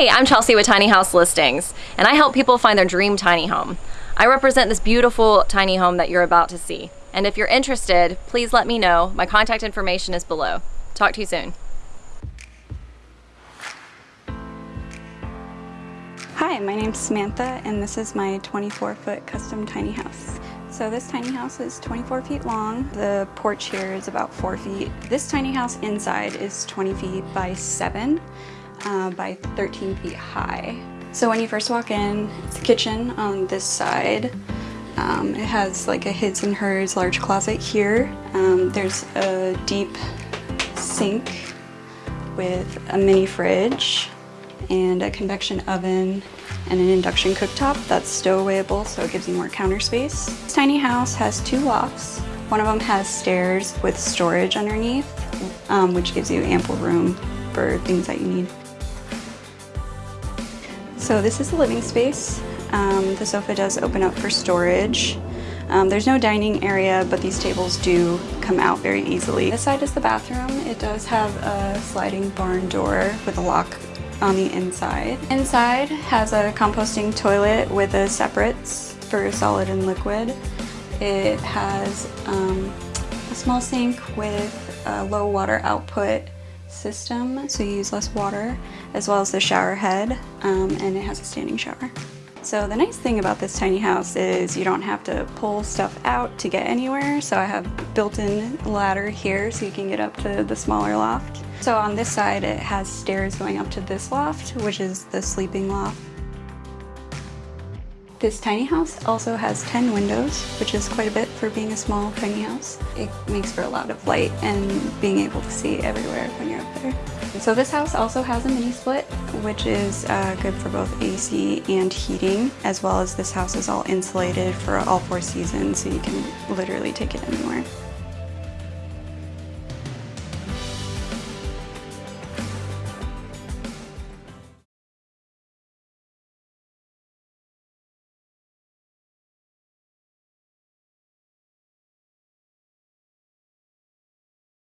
Hey, I'm Chelsea with Tiny House Listings, and I help people find their dream tiny home. I represent this beautiful tiny home that you're about to see. And if you're interested, please let me know. My contact information is below. Talk to you soon. Hi, my name's Samantha and this is my 24 foot custom tiny house. So this tiny house is 24 feet long. The porch here is about 4 feet. This tiny house inside is 20 feet by 7 uh, by 13 feet high. So when you first walk in, it's the kitchen on this side. Um, it has like a his and hers large closet here. Um, there's a deep sink with a mini fridge and a convection oven and an induction cooktop that's stowawayable so it gives you more counter space. This tiny house has two lofts. One of them has stairs with storage underneath, um, which gives you ample room for things that you need. So this is the living space. Um, the sofa does open up for storage. Um, there's no dining area, but these tables do come out very easily. This side is the bathroom. It does have a sliding barn door with a lock on the inside. Inside has a composting toilet with a separates for solid and liquid. It has um, a small sink with a low water output system, so you use less water, as well as the shower head, um, and it has a standing shower. So the nice thing about this tiny house is you don't have to pull stuff out to get anywhere. So I have built-in ladder here so you can get up to the smaller loft. So on this side it has stairs going up to this loft, which is the sleeping loft. This tiny house also has 10 windows, which is quite a bit for being a small tiny house. It makes for a lot of light and being able to see everywhere when you're up there. So this house also has a mini split, which is uh, good for both AC and heating, as well as this house is all insulated for all four seasons, so you can literally take it anywhere.